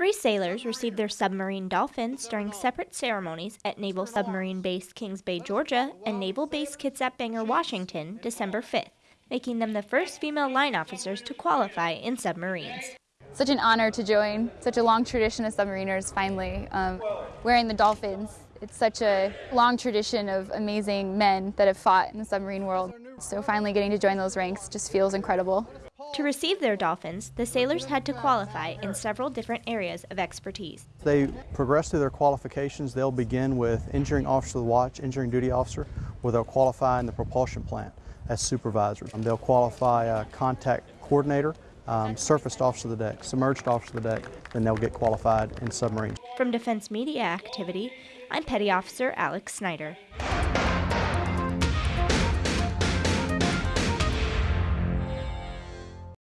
Three sailors received their submarine dolphins during separate ceremonies at Naval Submarine Base Kings Bay, Georgia, and Naval Base Kitsap Bangor, Washington, December 5th, making them the first female line officers to qualify in submarines. Such an honor to join such a long tradition of submariners finally. Um, wearing the dolphins, it's such a long tradition of amazing men that have fought in the submarine world. So finally getting to join those ranks just feels incredible. To receive their dolphins, the sailors had to qualify in several different areas of expertise. They progress through their qualifications. They'll begin with engineering officer of the watch, engineering duty officer, where they'll qualify in the propulsion plant as supervisors. They'll qualify a contact coordinator, um, surfaced officer of the deck, submerged officer of the deck, then they'll get qualified in submarines. From Defense Media Activity, I'm Petty Officer Alex Snyder.